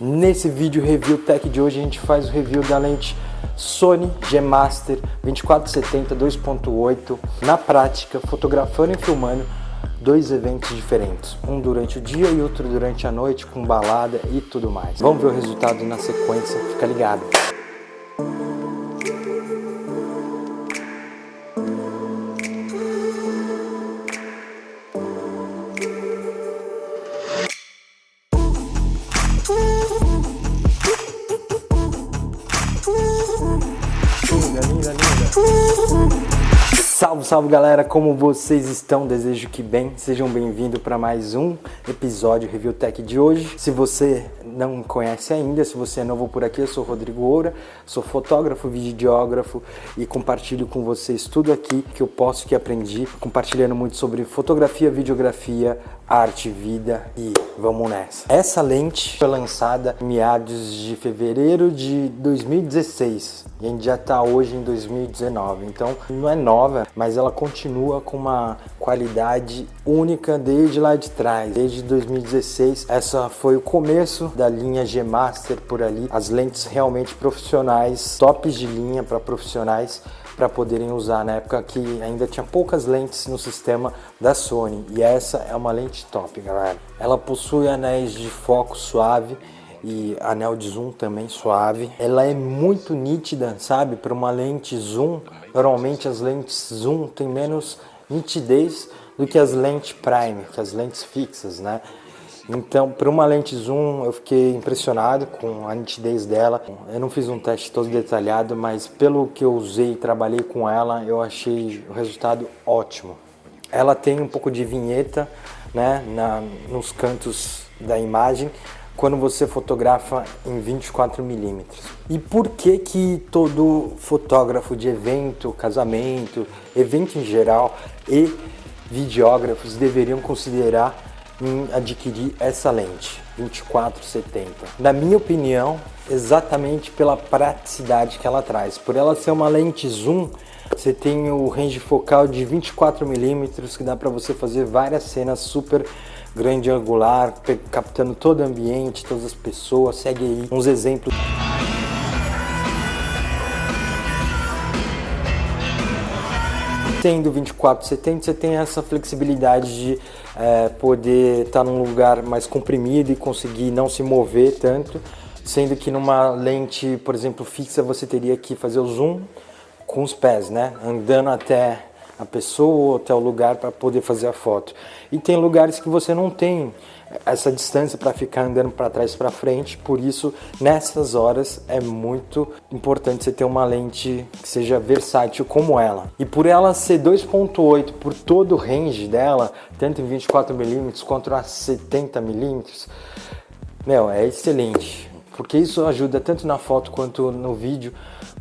Nesse vídeo review tech de hoje a gente faz o review da lente Sony G Master 2470 2.8 na prática, fotografando e filmando dois eventos diferentes, um durante o dia e outro durante a noite com balada e tudo mais. Vamos ver o resultado na sequência, fica ligado. Salve, salve galera, como vocês estão? Desejo que bem, sejam bem-vindos para mais um episódio Review Tech de hoje. Se você não me conhece ainda, se você é novo por aqui, eu sou Rodrigo Oura, sou fotógrafo, videógrafo e compartilho com vocês tudo aqui que eu posso, que aprendi, compartilhando muito sobre fotografia, videografia, arte, vida e vamos nessa. Essa lente foi lançada em meados de fevereiro de 2016 e a gente já está hoje em 2019, então não é nova, mas ela continua com uma qualidade única desde lá de trás, desde 2016. Essa foi o começo da linha G Master por ali, as lentes realmente profissionais, tops de linha para profissionais para poderem usar na época que ainda tinha poucas lentes no sistema da Sony. E essa é uma lente top galera. Ela possui anéis de foco suave e anel de zoom também suave. Ela é muito nítida sabe? Para uma lente zoom normalmente as lentes zoom tem menos nitidez do que as lentes prime que as lentes fixas né então, para uma lente zoom, eu fiquei impressionado com a nitidez dela. Eu não fiz um teste todo detalhado, mas pelo que eu usei e trabalhei com ela, eu achei o resultado ótimo. Ela tem um pouco de vinheta né, na, nos cantos da imagem, quando você fotografa em 24 milímetros. E por que que todo fotógrafo de evento, casamento, evento em geral e videógrafos deveriam considerar em adquirir essa lente 2470. Na minha opinião, exatamente pela praticidade que ela traz. Por ela ser uma lente zoom, você tem o range focal de 24 milímetros que dá para você fazer várias cenas super grande angular, captando todo o ambiente, todas as pessoas. Segue aí uns exemplos. Tendo 2470, você tem essa flexibilidade de é, poder estar tá num lugar mais comprimido e conseguir não se mover tanto, sendo que numa lente, por exemplo, fixa, você teria que fazer o zoom com os pés, né? Andando até a pessoa ou até o lugar para poder fazer a foto. E tem lugares que você não tem essa distância para ficar andando para trás para frente, por isso nessas horas é muito importante você ter uma lente que seja versátil como ela. E por ela ser 2.8 por todo o range dela, tanto em 24mm quanto a 70mm, meu, é excelente. Porque isso ajuda tanto na foto quanto no vídeo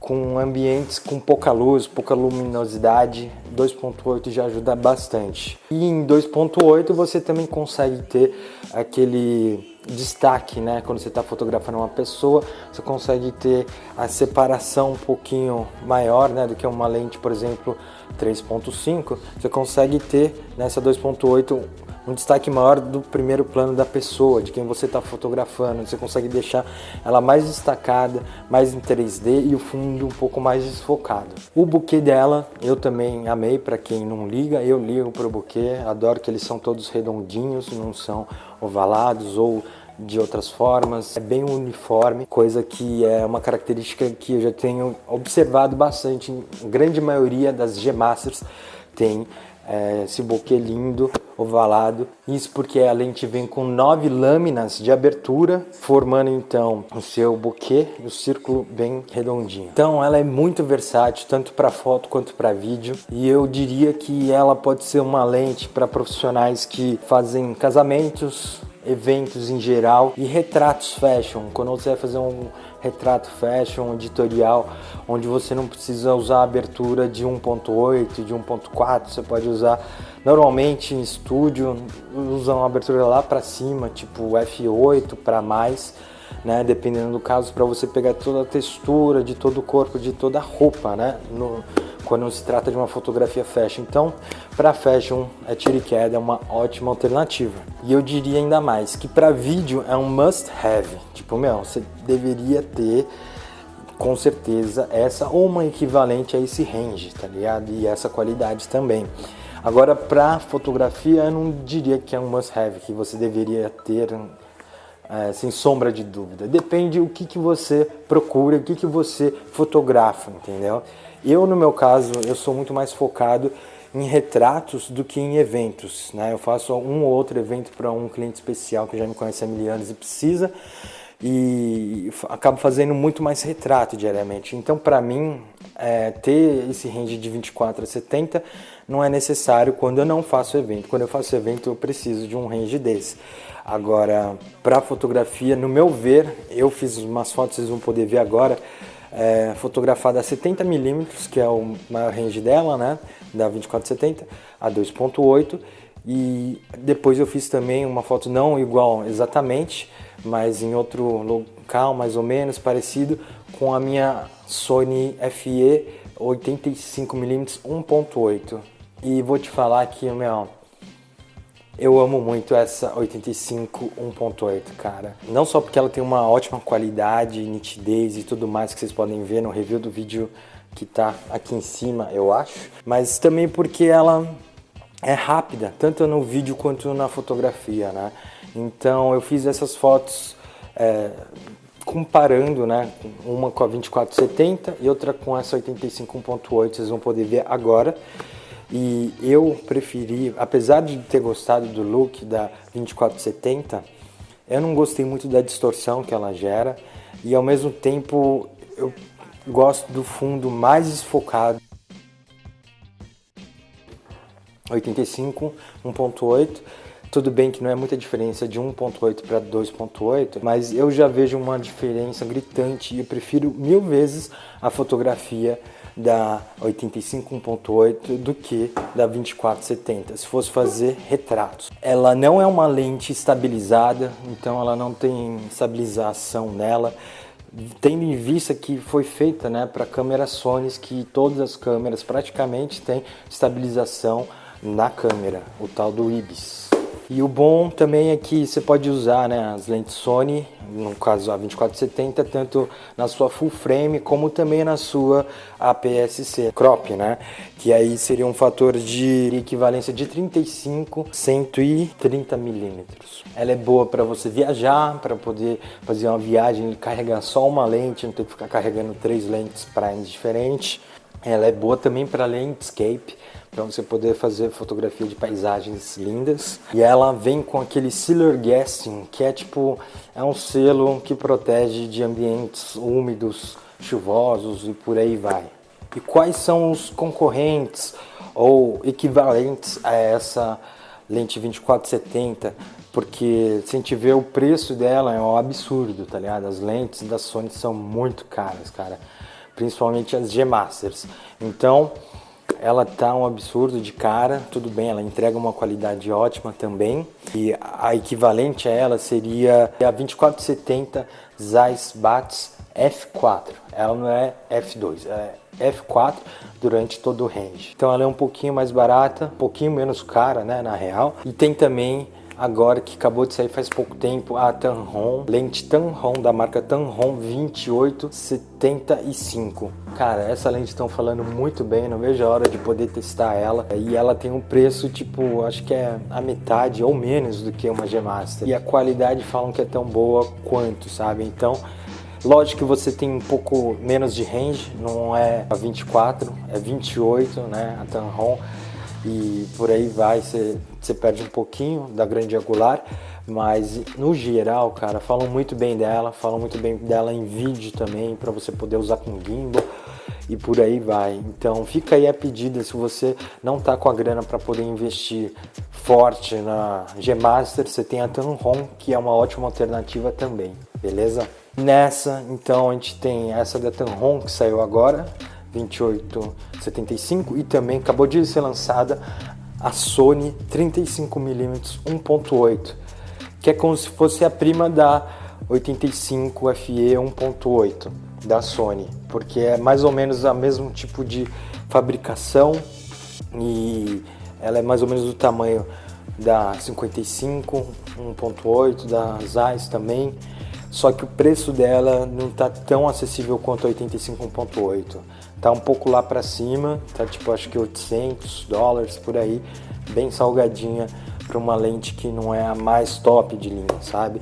com ambientes com pouca luz, pouca luminosidade, 2.8 já ajuda bastante. E em 2.8 você também consegue ter aquele destaque, né? Quando você está fotografando uma pessoa, você consegue ter a separação um pouquinho maior, né? Do que uma lente, por exemplo, 3.5. Você consegue ter nessa 2.8 um destaque maior do primeiro plano da pessoa, de quem você está fotografando. Você consegue deixar ela mais destacada, mais em 3D e o fundo um pouco mais desfocado. O buquê dela eu também amei, para quem não liga, eu ligo para o buquê, adoro que eles são todos redondinhos, não são ovalados ou de outras formas, é bem uniforme, coisa que é uma característica que eu já tenho observado bastante em grande maioria das G Masters tem é, esse buquê lindo, ovalado. Isso porque a lente vem com nove lâminas de abertura, formando então o seu buquê e o círculo bem redondinho. Então ela é muito versátil, tanto para foto quanto para vídeo. E eu diria que ela pode ser uma lente para profissionais que fazem casamentos, eventos em geral e retratos fashion. Quando você vai fazer um retrato fashion, editorial, onde você não precisa usar a abertura de 1.8, de 1.4, você pode usar normalmente em estúdio, usam uma abertura lá para cima, tipo F8 para mais, né, dependendo do caso, para você pegar toda a textura de todo o corpo, de toda a roupa, né, no, quando se trata de uma fotografia fashion. Então, para fashion, a tira e queda é uma ótima alternativa. E eu diria ainda mais que para vídeo é um must have. Tipo, meu, você deveria ter com certeza essa ou uma equivalente a esse range, tá ligado? E essa qualidade também. Agora, para fotografia, eu não diria que é um must have, que você deveria ter é, sem sombra de dúvida. Depende o que, que você procura, o que, que você fotografa, entendeu? Eu, no meu caso, eu sou muito mais focado em retratos do que em eventos, né? Eu faço um ou outro evento para um cliente especial que já me conhece há mil anos e precisa, e acabo fazendo muito mais retrato diariamente. Então, para mim, é, ter esse range de 24 a 70 não é necessário quando eu não faço evento. Quando eu faço evento, eu preciso de um range desse. Agora, para fotografia, no meu ver, eu fiz umas fotos, vocês vão poder ver agora, é, fotografada a 70mm, que é o maior range dela, né, da 2470 a 2.8, e depois eu fiz também uma foto não igual exatamente, mas em outro local mais ou menos parecido com a minha Sony FE 85mm 1.8. E vou te falar que, meu, eu amo muito essa 85 1.8, cara. Não só porque ela tem uma ótima qualidade, nitidez e tudo mais que vocês podem ver no review do vídeo que tá aqui em cima, eu acho, mas também porque ela é rápida, tanto no vídeo quanto na fotografia, né? Então eu fiz essas fotos é, comparando, né? Uma com a 2470 e outra com essa 85 1.8, vocês vão poder ver agora. E eu preferi, apesar de ter gostado do look da 2470, eu não gostei muito da distorção que ela gera e ao mesmo tempo eu gosto do fundo mais desfocado. 85, 1.8. Tudo bem que não é muita diferença de 1.8 para 2.8, mas eu já vejo uma diferença gritante e eu prefiro mil vezes a fotografia da 85 1.8 do que da 2470, se fosse fazer retratos. Ela não é uma lente estabilizada, então ela não tem estabilização nela, tendo em vista que foi feita né, para câmeras Sony, que todas as câmeras praticamente têm estabilização na câmera, o tal do IBIS. E o bom também é que você pode usar né, as lentes Sony, no caso a 2470, tanto na sua full frame como também na sua APS-C crop, né? Que aí seria um fator de equivalência de 35, 130 milímetros. Ela é boa para você viajar, para poder fazer uma viagem e carregar só uma lente, não ter que ficar carregando três lentes primes diferentes. Ela é boa também para landscape, para você poder fazer fotografia de paisagens lindas. E ela vem com aquele Sealer Gassing, que é tipo, é um selo que protege de ambientes úmidos, chuvosos e por aí vai. E quais são os concorrentes ou equivalentes a essa lente 2470? Porque se a gente vê o preço dela é um absurdo, tá ligado? As lentes da Sony são muito caras, cara. Principalmente as G Masters. Então, ela tá um absurdo de cara, tudo bem, ela entrega uma qualidade ótima também. E a equivalente a ela seria a 2470 Zeiss Bats F4. Ela não é F2, é F4 durante todo o range. Então ela é um pouquinho mais barata, um pouquinho menos cara, né, na real. E tem também agora que acabou de sair faz pouco tempo a Tamron, lente Tamron da marca Tamron 2875. Cara, essa lente estão falando muito bem, não vejo a hora de poder testar ela. E ela tem um preço tipo, acho que é a metade ou menos do que uma G Master. E a qualidade falam que é tão boa quanto, sabe? Então, Lógico que você tem um pouco menos de range, não é a 24, é 28, né, a Tamron e por aí vai, você, perde um pouquinho da grande angular, mas no geral, cara, falam muito bem dela, falam muito bem dela em vídeo também, para você poder usar com gimbal e por aí vai. Então fica aí a pedida se você não tá com a grana para poder investir forte na G Master, você tem a Tamron, que é uma ótima alternativa também, beleza? Nessa, então a gente tem essa da Tamron que saiu agora, 2875 e também acabou de ser lançada a Sony 35mm 1.8, que é como se fosse a prima da 85 FE 1.8. da Sony, porque é mais ou menos o mesmo tipo de fabricação e ela é mais ou menos do tamanho da 55, 1.8, da Zeiss também, só que o preço dela não está tão acessível quanto a 85 1.8. Tá um pouco lá para cima, tá tipo acho que 800 dólares por aí, bem salgadinha para uma lente que não é a mais top de linha, sabe?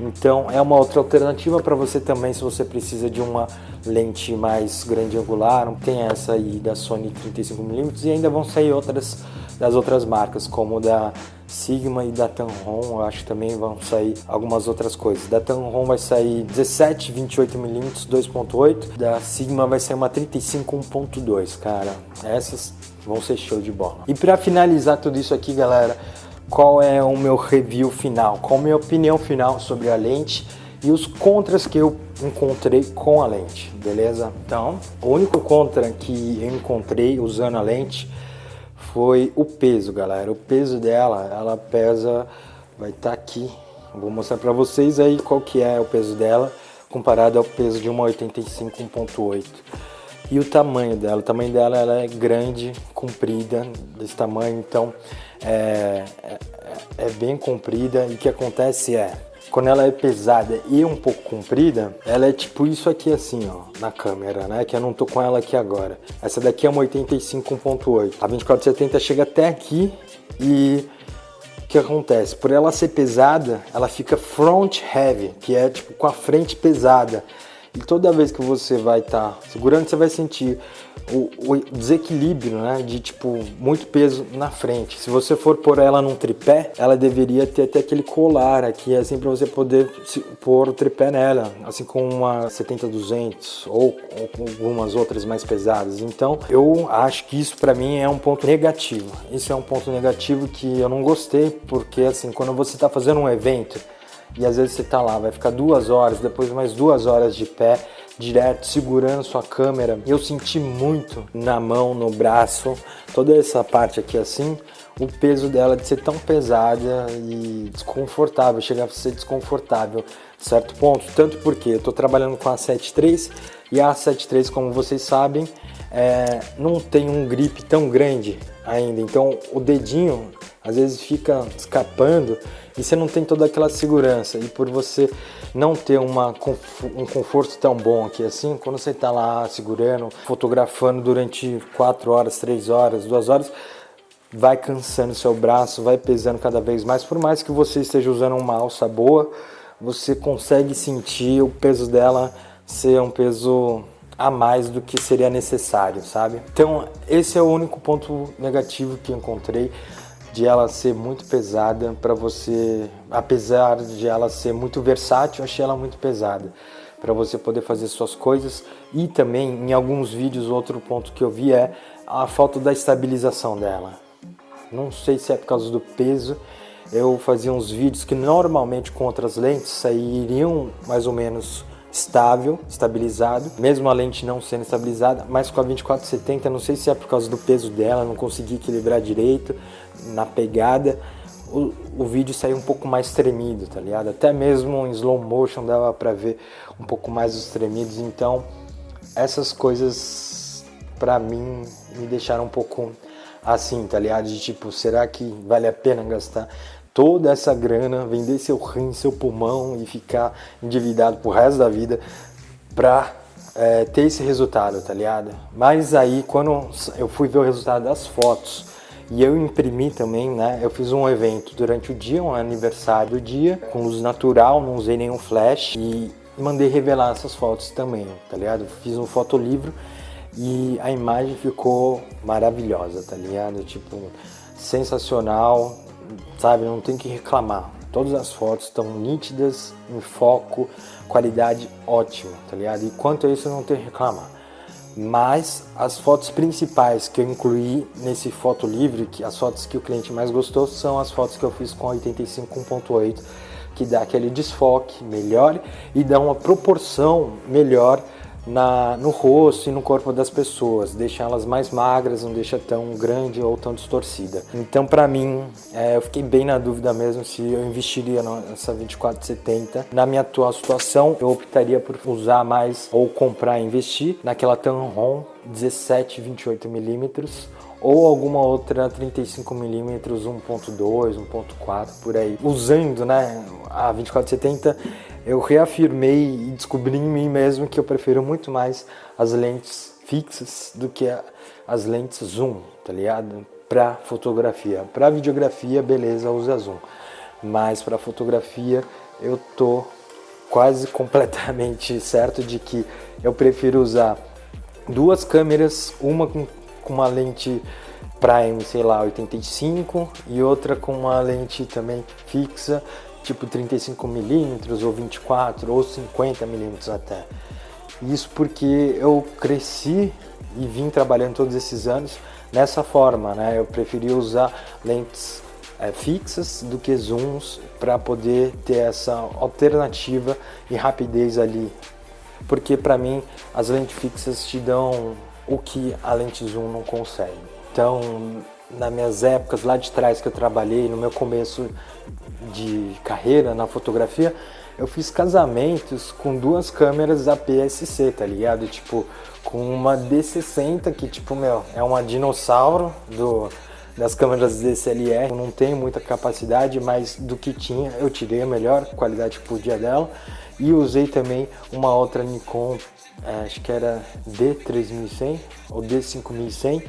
Então é uma outra alternativa para você também se você precisa de uma lente mais grande angular. Tem essa aí da Sony 35mm e ainda vão sair outras das outras marcas, como da Sigma e da Tamron, acho que também vão sair algumas outras coisas. Da Tamron vai sair 17 28mm 2.8, da Sigma vai sair uma 35 1.2, cara. Essas vão ser show de bola. E para finalizar tudo isso aqui, galera, qual é o meu review final? Qual a minha opinião final sobre a lente? e os contras que eu encontrei com a lente, beleza? Então, o único contra que eu encontrei usando a lente foi o peso, galera. O peso dela, ela pesa, vai estar tá aqui. Vou mostrar para vocês aí qual que é o peso dela comparado ao peso de uma 85 1.8. E o tamanho dela, o tamanho dela ela é grande, comprida, desse tamanho, então é, é, é bem comprida. E o que acontece é, quando ela é pesada e um pouco comprida, ela é tipo isso aqui assim, ó, na câmera, né? Que eu não tô com ela aqui agora. Essa daqui é uma 85 1.8. A 2470 chega até aqui e o que acontece? Por ela ser pesada, ela fica front heavy, que é tipo com a frente pesada. E toda vez que você vai estar tá segurando, você vai sentir o, o, desequilíbrio, né? De tipo, muito peso na frente. Se você for pôr ela num tripé, ela deveria ter até aquele colar aqui, assim, para você poder se, pôr o tripé nela, assim como uma 70-200 ou, ou com algumas outras mais pesadas. Então, eu acho que isso para mim é um ponto negativo. Isso é um ponto negativo que eu não gostei, porque assim, quando você está fazendo um evento, e às vezes você tá lá, vai ficar duas horas, depois mais duas horas de pé, direto, segurando sua câmera. Eu senti muito na mão, no braço, toda essa parte aqui assim, o peso dela de ser tão pesada e desconfortável, chegar a ser desconfortável, certo ponto. Tanto porque eu tô trabalhando com a 7.3 e a 7.3, como vocês sabem, é, não tem um grip tão grande ainda, então o dedinho às vezes fica escapando e você não tem toda aquela segurança. E por você não ter uma, um conforto tão bom aqui assim, quando você está lá segurando, fotografando durante 4 horas, 3 horas, 2 horas, vai cansando seu braço, vai pesando cada vez mais. Por mais que você esteja usando uma alça boa, você consegue sentir o peso dela ser um peso a mais do que seria necessário, sabe? Então, esse é o único ponto negativo que encontrei de ela ser muito pesada para você, apesar de ela ser muito versátil, achei ela muito pesada para você poder fazer suas coisas e também em alguns vídeos outro ponto que eu vi é a falta da estabilização dela. Não sei se é por causa do peso, eu fazia uns vídeos que normalmente com outras lentes sairiam mais ou menos estável, estabilizado, mesmo a lente não sendo estabilizada, mas com a 2470, não sei se é por causa do peso dela, não consegui equilibrar direito na pegada, o, o vídeo saiu um pouco mais tremido, tá ligado? Até mesmo em slow motion dava pra ver um pouco mais os tremidos, então essas coisas pra mim me deixaram um pouco assim, tá ligado? De tipo, será que vale a pena gastar toda essa grana, vender seu rim, seu pulmão e ficar endividado pro resto da vida pra é, ter esse resultado, tá ligado? Mas aí quando eu fui ver o resultado das fotos e eu imprimi também, né? Eu fiz um evento durante o dia, um aniversário do dia, com luz natural, não usei nenhum flash e mandei revelar essas fotos também, tá ligado? Fiz um fotolivro e a imagem ficou maravilhosa, tá ligado? Tipo, sensacional, sabe? Não tem que reclamar. Todas as fotos estão nítidas, em foco, qualidade ótima, tá ligado? E quanto a isso, não tem que reclamar. Mas as fotos principais que eu incluí nesse foto livre, que as fotos que o cliente mais gostou, são as fotos que eu fiz com 85 1.8, que dá aquele desfoque melhor e dá uma proporção melhor na, no rosto e no corpo das pessoas, deixa elas mais magras, não deixa tão grande ou tão distorcida. Então, para mim, é, eu fiquei bem na dúvida mesmo se eu investiria nessa 2470. Na minha atual situação, eu optaria por usar mais ou comprar e investir naquela Tamron 17 28 milímetros ou alguma outra 35mm 1.2, 1.4 por aí. Usando né, a 2470, eu reafirmei e descobri em mim mesmo que eu prefiro muito mais as lentes fixas do que as lentes zoom, tá ligado? Para fotografia. Para videografia, beleza, usa zoom. Mas para fotografia, eu tô quase completamente certo de que eu prefiro usar duas câmeras, uma com com uma lente prime, sei lá, 85 e outra com uma lente também fixa, tipo 35mm ou 24 ou 50mm até. Isso porque eu cresci e vim trabalhando todos esses anos nessa forma, né? Eu preferi usar lentes é, fixas do que zooms para poder ter essa alternativa e rapidez ali. Porque para mim as lentes fixas te dão o que a lente zoom não consegue. Então, nas minhas épocas lá de trás que eu trabalhei, no meu começo de carreira na fotografia, eu fiz casamentos com duas câmeras APS-C, tá ligado? Tipo, com uma D60 que, tipo, meu, é uma dinossauro do, das câmeras DSLR. não tem muita capacidade, mas do que tinha eu tirei a melhor qualidade que podia dela. E usei também uma outra Nikon acho que era D3100 ou D5100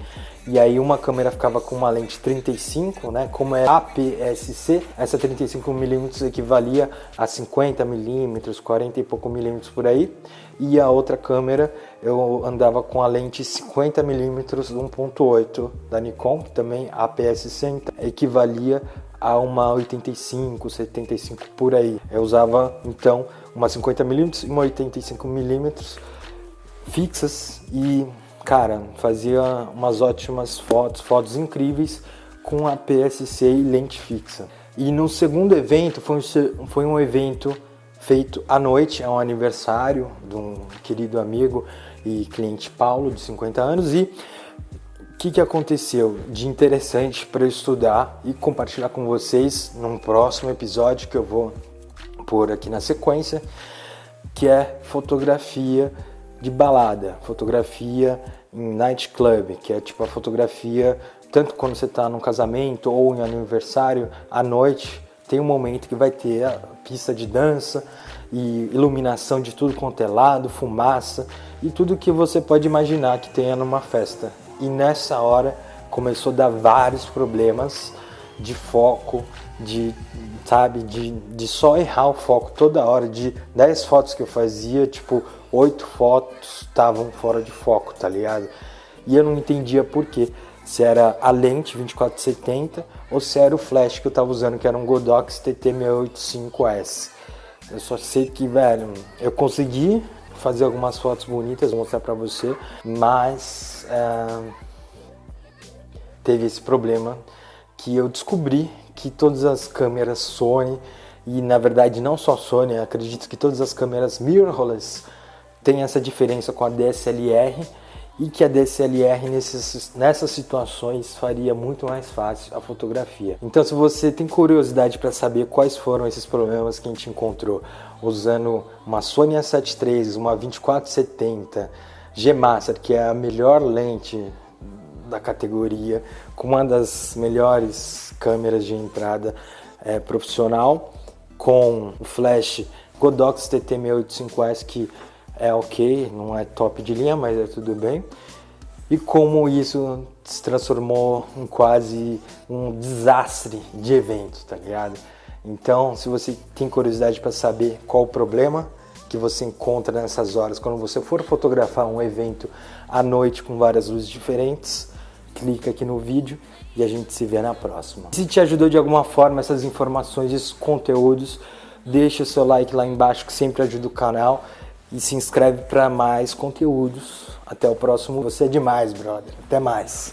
e aí uma câmera ficava com uma lente 35, né? Como é APS-C, essa 35mm equivalia a 50mm, 40 e pouco milímetros por aí. E a outra câmera eu andava com a lente 50mm 1.8 da Nikon, que também APS-C, então, equivalia a uma 85, 75 por aí. Eu usava então uma 50mm e uma 85mm fixas e, cara, fazia umas ótimas fotos, fotos incríveis com a PSC e lente fixa. E no segundo evento, foi um, foi um evento feito à noite, é um aniversário de um querido amigo e cliente Paulo, de 50 anos, e o que, que aconteceu de interessante para eu estudar e compartilhar com vocês num próximo episódio que eu vou pôr aqui na sequência, que é fotografia de balada, fotografia em nightclub, que é tipo a fotografia tanto quando você está num casamento ou em aniversário, à noite tem um momento que vai ter a pista de dança e iluminação de tudo quanto é lado, fumaça e tudo que você pode imaginar que tenha numa festa. E nessa hora começou a dar vários problemas de foco, de sabe, de, de só errar o foco toda hora, de 10 fotos que eu fazia, tipo, oito fotos estavam fora de foco, tá ligado? E eu não entendia por quê. Se era a lente 2470 ou se era o flash que eu tava usando, que era um Godox TT685S. Eu só sei que, velho, eu consegui fazer algumas fotos bonitas, mostrar pra você, mas é, teve esse problema que eu descobri que todas as câmeras Sony, e na verdade não só Sony, acredito que todas as câmeras mirrorless tem essa diferença com a DSLR e que a DSLR nesses, nessas situações faria muito mais fácil a fotografia. Então se você tem curiosidade para saber quais foram esses problemas que a gente encontrou usando uma Sony A7 III, uma 2470 G Master, que é a melhor lente da categoria, com uma das melhores câmeras de entrada é, profissional, com o flash Godox TT685S que é ok, não é top de linha, mas é tudo bem. E como isso se transformou em quase um desastre de evento, tá ligado? Então, se você tem curiosidade para saber qual o problema que você encontra nessas horas, quando você for fotografar um evento à noite com várias luzes diferentes, clica aqui no vídeo e a gente se vê na próxima. Se te ajudou de alguma forma essas informações, esses conteúdos, deixa o seu like lá embaixo que sempre ajuda o canal e se inscreve para mais conteúdos. Até o próximo. Você é demais, brother. Até mais.